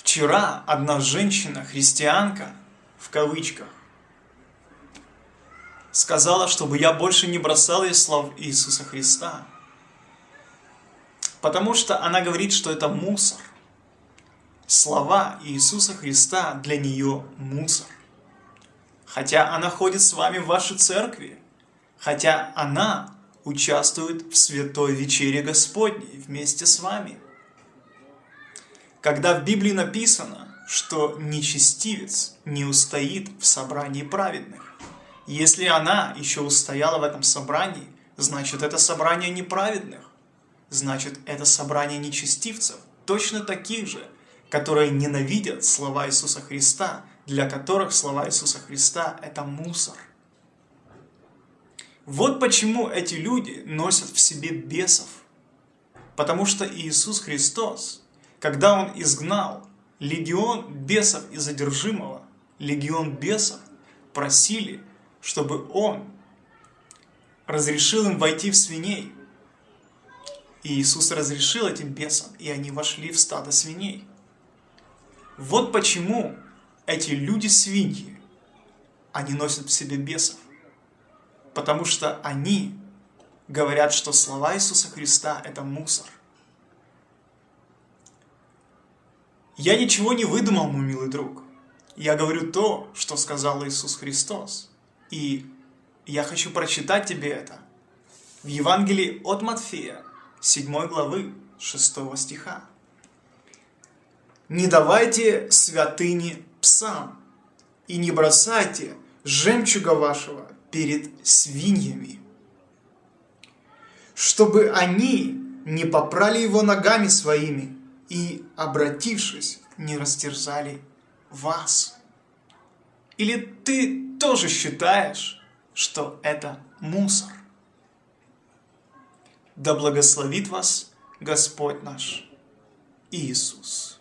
Вчера одна женщина, христианка, в кавычках, сказала, чтобы я больше не бросал ей слов Иисуса Христа. Потому что она говорит, что это мусор. Слова Иисуса Христа для нее мусор. Хотя она ходит с вами в вашей церкви, хотя она участвует в святой вечере Господней вместе с вами. Когда в Библии написано, что нечестивец не устоит в собрании праведных, если она еще устояла в этом собрании, значит это собрание неправедных, значит это собрание нечестивцев, точно таких же, которые ненавидят слова Иисуса Христа, для которых слова Иисуса Христа – это мусор. Вот почему эти люди носят в себе бесов. Потому что Иисус Христос, когда Он изгнал легион бесов и задержимого, легион бесов просили, чтобы Он разрешил им войти в свиней. И Иисус разрешил этим бесам, и они вошли в стадо свиней. Вот почему эти люди-свиньи, они носят в себе бесов потому что они говорят, что слова Иисуса Христа – это мусор. Я ничего не выдумал, мой милый друг. Я говорю то, что сказал Иисус Христос. И я хочу прочитать тебе это в Евангелии от Матфея, 7 главы, 6 стиха. «Не давайте святыни псам, и не бросайте жемчуга вашего перед свиньями, чтобы они не попрали его ногами своими и, обратившись, не растерзали вас. Или ты тоже считаешь, что это мусор? Да благословит вас Господь наш Иисус.